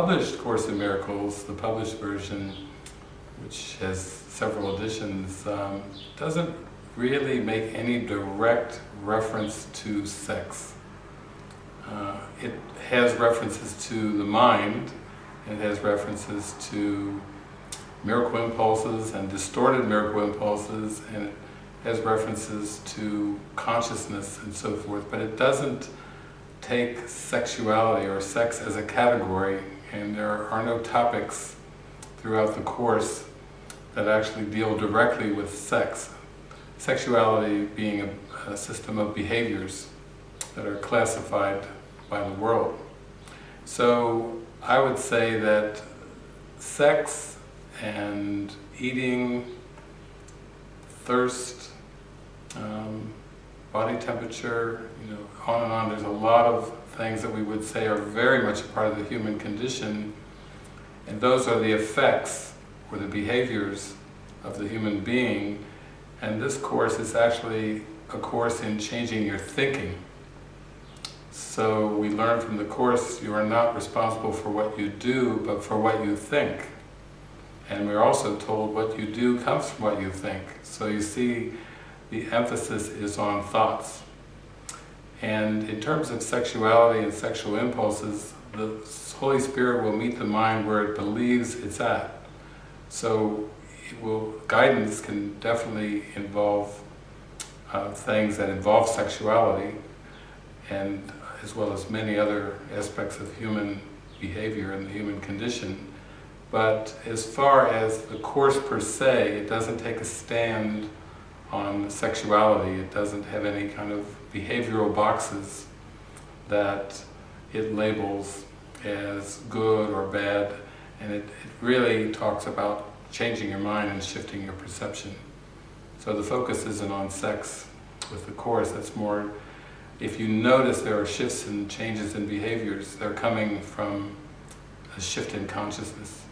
published Course in Miracles, the published version, which has several editions, um, doesn't really make any direct reference to sex. Uh, it has references to the mind, it has references to miracle impulses and distorted miracle impulses, and it has references to consciousness and so forth, but it doesn't take sexuality or sex as a category, and there are no topics throughout the Course that actually deal directly with sex. Sexuality being a, a system of behaviors that are classified by the world. So I would say that sex and eating, thirst, um, body temperature, you know, on and on. There's a lot of things that we would say are very much a part of the human condition, and those are the effects or the behaviors of the human being. And this course is actually a course in changing your thinking. So we learn from the Course, you are not responsible for what you do, but for what you think. And we're also told what you do comes from what you think. So you see, the emphasis is on thoughts. And in terms of sexuality and sexual impulses, the Holy Spirit will meet the mind where it believes it's at. So it will, guidance can definitely involve uh, things that involve sexuality, and as well as many other aspects of human behavior and the human condition. But as far as the Course per se, it doesn't take a stand on sexuality. It doesn't have any kind of behavioral boxes that it labels as good or bad. And it, it really talks about changing your mind and shifting your perception. So the focus isn't on sex with the Course, that's more, if you notice there are shifts and changes in behaviors, they're coming from a shift in consciousness.